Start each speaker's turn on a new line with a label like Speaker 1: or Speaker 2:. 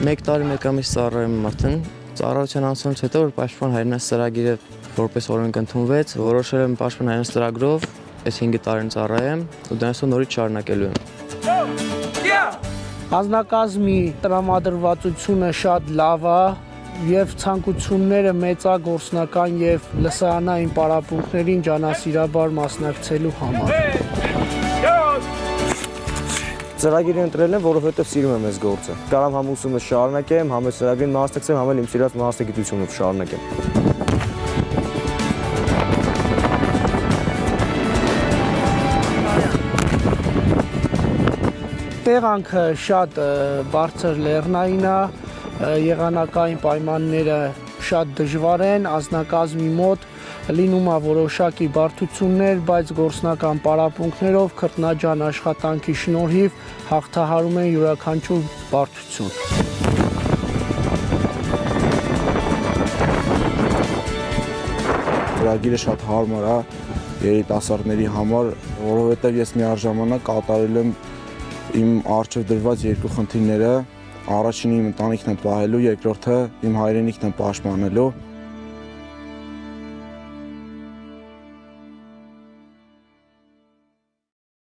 Speaker 1: 1 տարի մեկ ամիս ծառայում եմ արդեն։ Ծառայության անցումից հետո որ Պաշտպան հայրենաց ծրագիրը որպես օրենք ընդունվեց, որոշել եմ Պաշտպան հայրենաց ծրագրով այս 5 տարին ծառայեմ ու դրանով նորից շարունակելու եմ։
Speaker 2: Անձնակազմի տրամադրվածությունը շատ լավ է եւ ցանկությունները մեծագործնական եւ լսարանային պարապմունքներին ջանասիրաբար մասնակցելու համար։
Speaker 3: Ծրագիրը ընտրել եմ, որովհետև սիրում եմ այս գործը։ Կարամ համ ուսումը շարունակեմ, համ այս ծրագրին մասնակցեմ, համ էլ իմ սիրած մասնագիտությունը շարունակեմ։
Speaker 2: Տեղանքը շատ բարձր լեռնային է, եղանակային պայմանները շատ դժվար են, անձնակազմի մոտ լինում է որոշակի բարդություններ, բայց գործնական պարապմունքներով քրտնաջան աշխատանքի շնորհիվ հաղթահարում են յուրաքանչյուր բարդություն։
Speaker 4: ծրագիրը շատ հարմար է երիտասարդների համար, որովհետև ես միաժամանակ կատարել եմ իմ արժև դրված երկու խնդիրները, առաջինը իմ ընտանիքն եմ պահելու, երկրորդը իմ հայրենիքն եմ պաշտպանելու